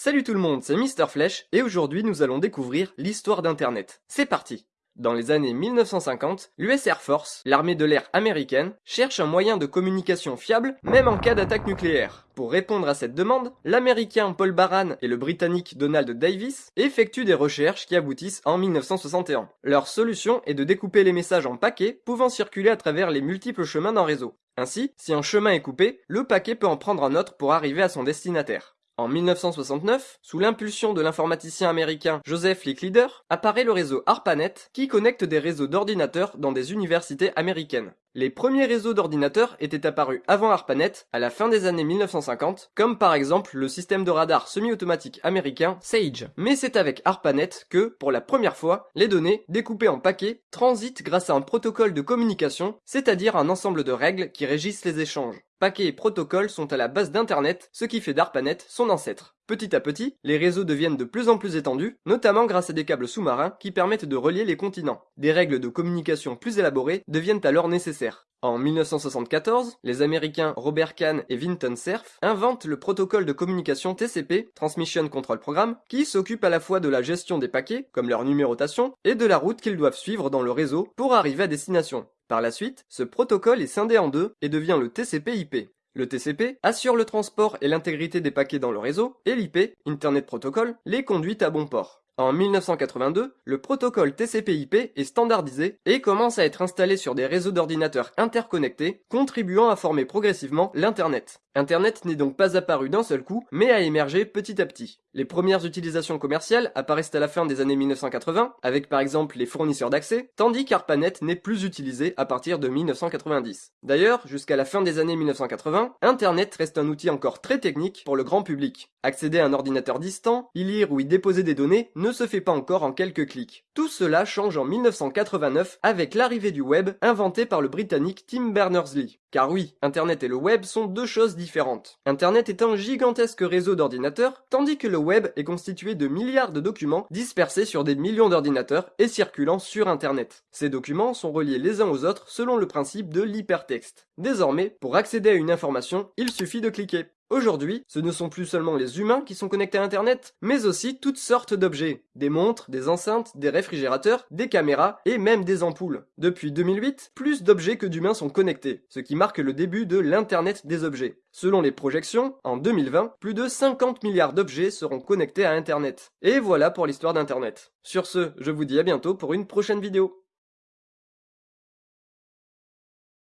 Salut tout le monde, c'est Mister Flèche, et aujourd'hui nous allons découvrir l'histoire d'Internet. C'est parti Dans les années 1950, l'US Air Force, l'armée de l'air américaine, cherche un moyen de communication fiable, même en cas d'attaque nucléaire. Pour répondre à cette demande, l'américain Paul Baran et le britannique Donald Davis effectuent des recherches qui aboutissent en 1961. Leur solution est de découper les messages en paquets pouvant circuler à travers les multiples chemins d'un réseau. Ainsi, si un chemin est coupé, le paquet peut en prendre un autre pour arriver à son destinataire. En 1969, sous l'impulsion de l'informaticien américain Joseph Licklider, apparaît le réseau ARPANET qui connecte des réseaux d'ordinateurs dans des universités américaines. Les premiers réseaux d'ordinateurs étaient apparus avant ARPANET, à la fin des années 1950, comme par exemple le système de radar semi-automatique américain SAGE. Mais c'est avec ARPANET que, pour la première fois, les données, découpées en paquets, transitent grâce à un protocole de communication, c'est-à-dire un ensemble de règles qui régissent les échanges. Paquets et protocoles sont à la base d'Internet, ce qui fait d'ARPANET son ancêtre. Petit à petit, les réseaux deviennent de plus en plus étendus, notamment grâce à des câbles sous-marins qui permettent de relier les continents. Des règles de communication plus élaborées deviennent alors nécessaires. En 1974, les Américains Robert Kahn et Vinton Cerf inventent le protocole de communication TCP, Transmission Control Program, qui s'occupe à la fois de la gestion des paquets, comme leur numérotation, et de la route qu'ils doivent suivre dans le réseau pour arriver à destination. Par la suite, ce protocole est scindé en deux et devient le TCP/IP. Le TCP assure le transport et l'intégrité des paquets dans le réseau, et l'IP, Internet Protocol, les conduit à bon port. En 1982, le protocole TCP/IP est standardisé et commence à être installé sur des réseaux d'ordinateurs interconnectés, contribuant à former progressivement l'Internet. Internet n'est donc pas apparu d'un seul coup, mais a émergé petit à petit. Les premières utilisations commerciales apparaissent à la fin des années 1980, avec par exemple les fournisseurs d'accès, tandis qu'ARPANET n'est plus utilisé à partir de 1990. D'ailleurs, jusqu'à la fin des années 1980, Internet reste un outil encore très technique pour le grand public. Accéder à un ordinateur distant, y lire ou y déposer des données ne se fait pas encore en quelques clics. Tout cela change en 1989 avec l'arrivée du web inventé par le britannique Tim Berners-Lee. Car oui, Internet et le web sont deux choses différentes. Internet est un gigantesque réseau d'ordinateurs, tandis que le web est constitué de milliards de documents dispersés sur des millions d'ordinateurs et circulant sur Internet. Ces documents sont reliés les uns aux autres selon le principe de l'hypertexte. Désormais, pour accéder à une information, il suffit de cliquer. Aujourd'hui, ce ne sont plus seulement les humains qui sont connectés à Internet, mais aussi toutes sortes d'objets. Des montres, des enceintes, des réfrigérateurs, des caméras et même des ampoules. Depuis 2008, plus d'objets que d'humains sont connectés, ce qui marque le début de l'Internet des objets. Selon les projections, en 2020, plus de 50 milliards d'objets seront connectés à Internet. Et voilà pour l'histoire d'Internet. Sur ce, je vous dis à bientôt pour une prochaine vidéo.